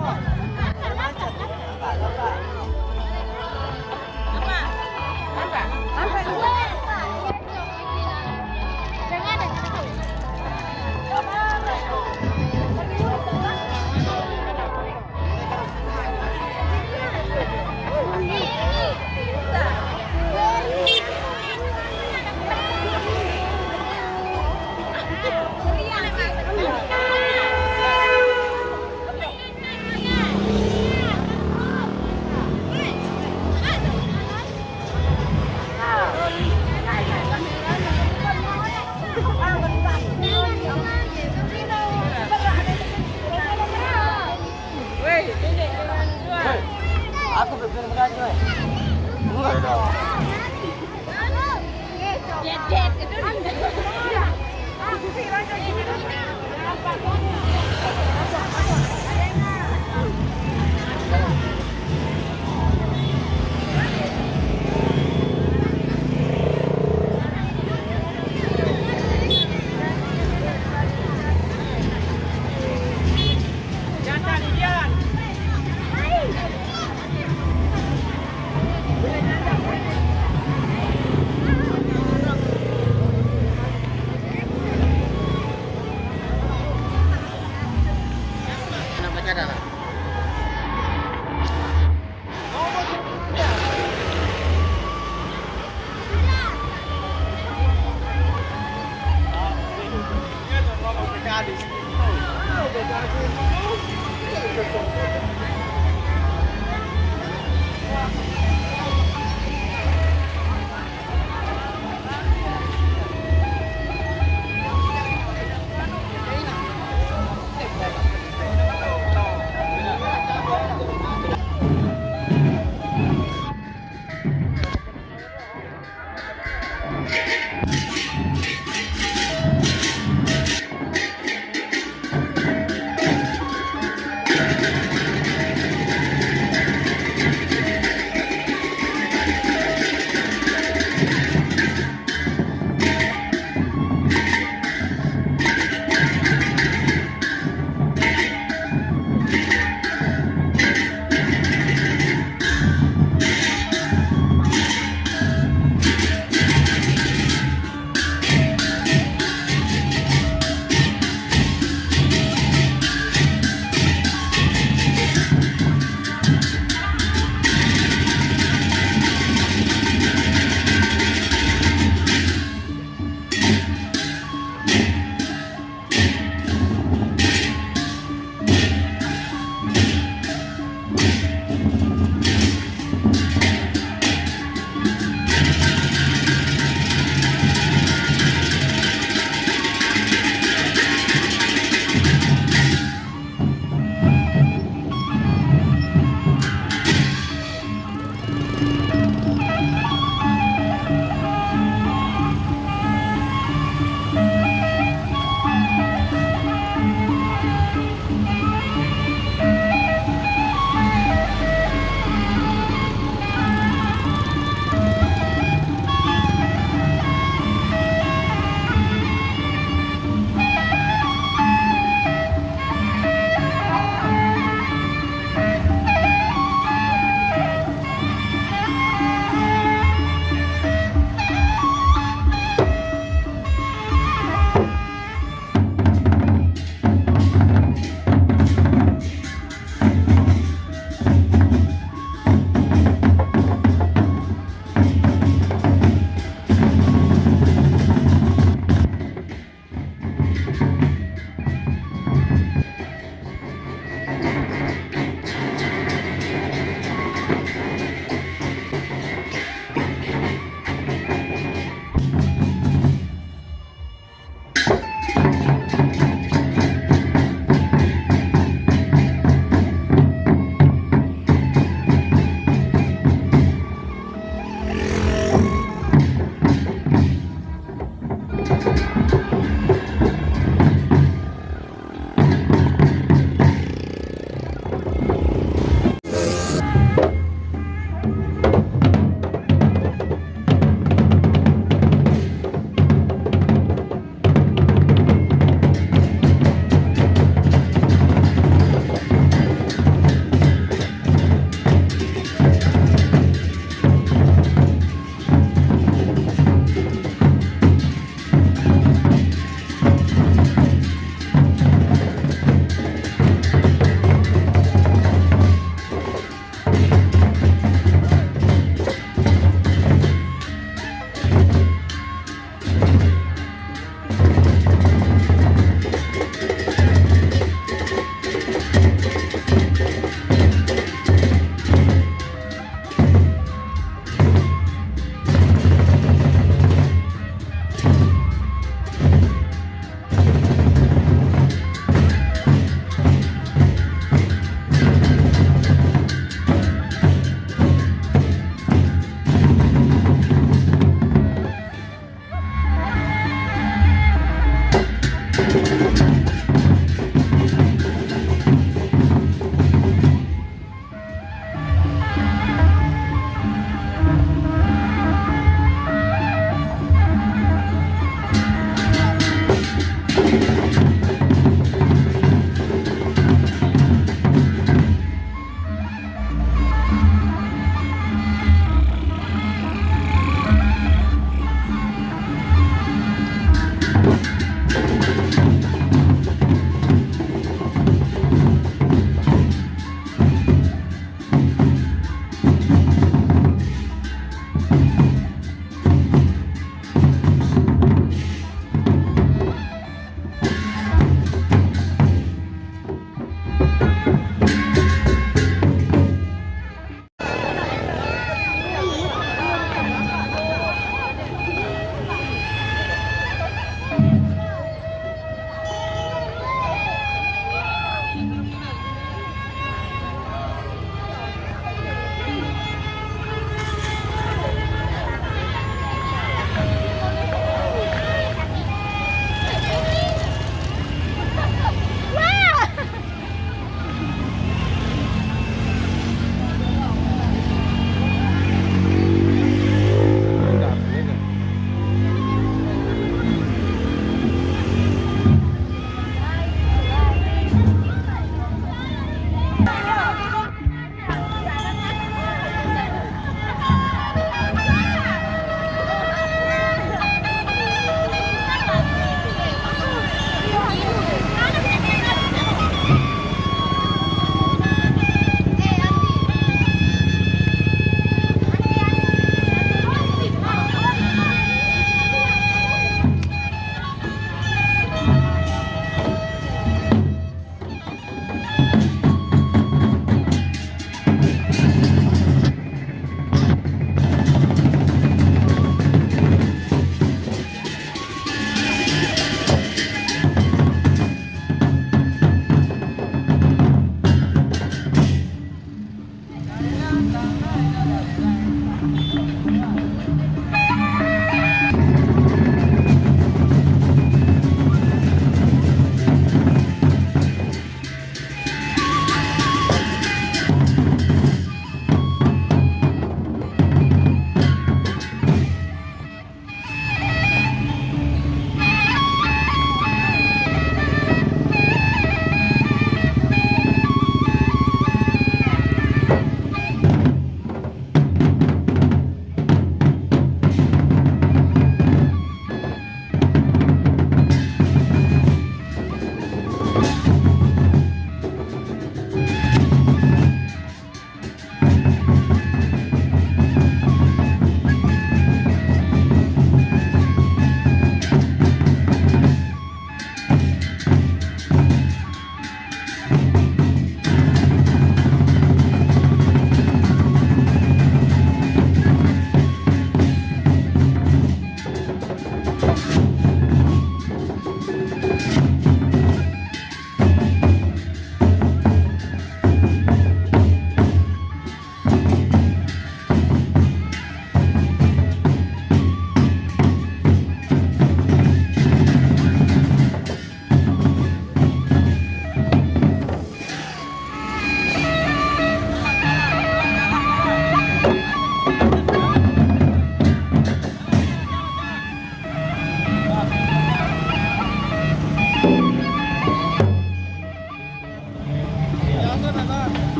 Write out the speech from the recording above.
Come on. right now. Thank you.